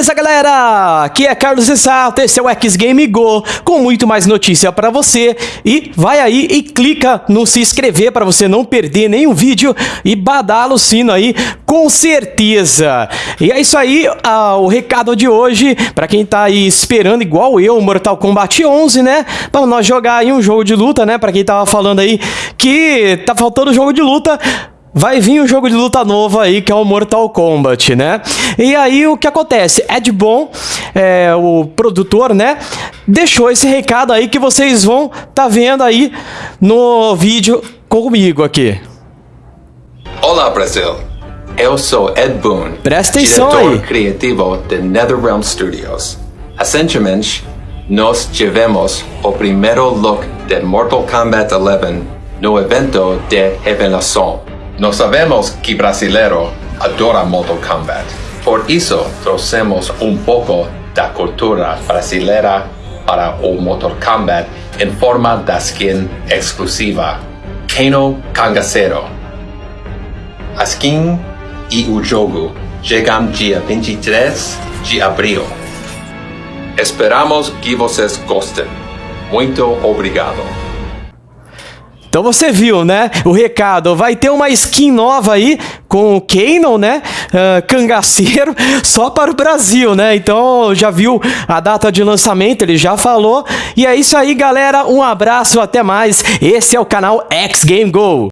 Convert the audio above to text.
Beleza, galera? Aqui é Carlos Exato, esse é o X Game Go, com muito mais notícia para você. E vai aí e clica no se inscrever para você não perder nenhum vídeo e badala o sino aí, com certeza. E é isso aí, ah, o recado de hoje, para quem tá aí esperando igual eu, Mortal Kombat 11, né? Para nós jogar aí um jogo de luta, né? Para quem tava falando aí que tá faltando jogo de luta, Vai vir um jogo de luta novo aí, que é o Mortal Kombat, né? E aí o que acontece? Ed Boon, é, o produtor, né? Deixou esse recado aí que vocês vão tá vendo aí no vídeo comigo aqui. Olá, Brasil. Eu sou Ed Boon, Presta atenção diretor aí. criativo de NetherRealm Studios. Recentemente, nós tivemos o primeiro look de Mortal Kombat 11 no evento de revelação. Nós sabemos que brasileiro adora Mortal Kombat. Por isso, trouxemos um pouco da cultura brasileira para o Mortal Kombat em forma da skin exclusiva. Kano Kangaceiro. A skin e o jogo chegam dia 23 de abril. Esperamos que vocês gostem. Muito obrigado. Então você viu, né? O recado. Vai ter uma skin nova aí com o Kanon, né? Uh, cangaceiro, só para o Brasil, né? Então já viu a data de lançamento, ele já falou. E é isso aí, galera. Um abraço, até mais. Esse é o canal X Game Go.